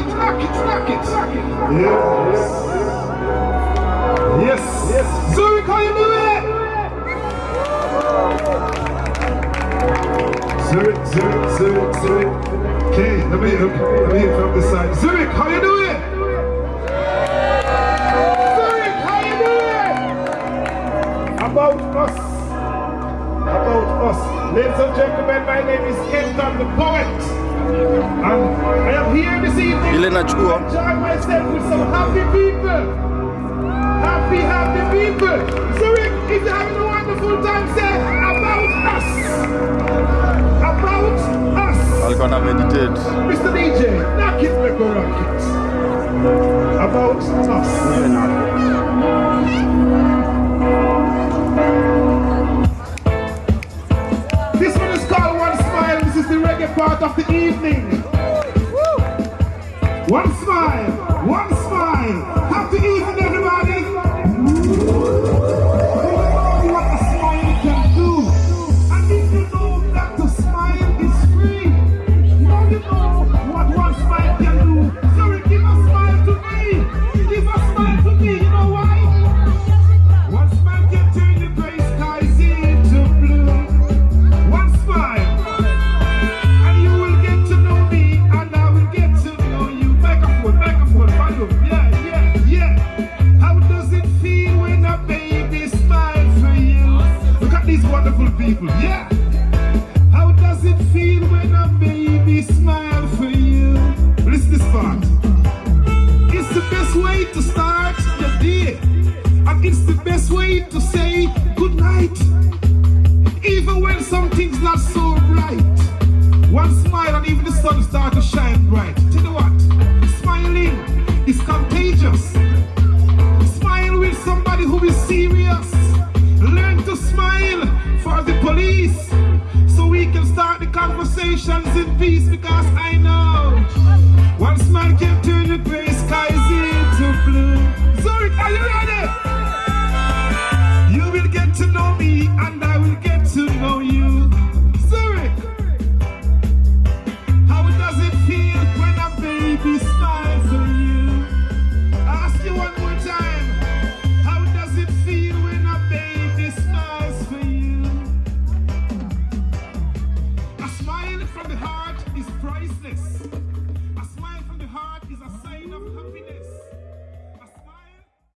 it, knock it. Yes. Yes. Yes. Zurich, how you doing? Zurich, Zurich, Zurich, Zurich. Okay, let me, let me hear from this side. Zurich, how you doing? Zurich, how you doing? About us. About us. Ladies and gentlemen, my name is Kenton the Poet. I am here this evening Ile to enjoy myself with some happy people. Happy, happy people. Zurich, if you're having a wonderful time, say about us. About us. alikuwa na meditate Mr. DJ, knock it, make a rock it. About us. This one is called One Smile. This is the reggae part of the evening. One smile, people. Yeah. For the police. So we can start the conversations in peace because I know once smile can turn the gray sky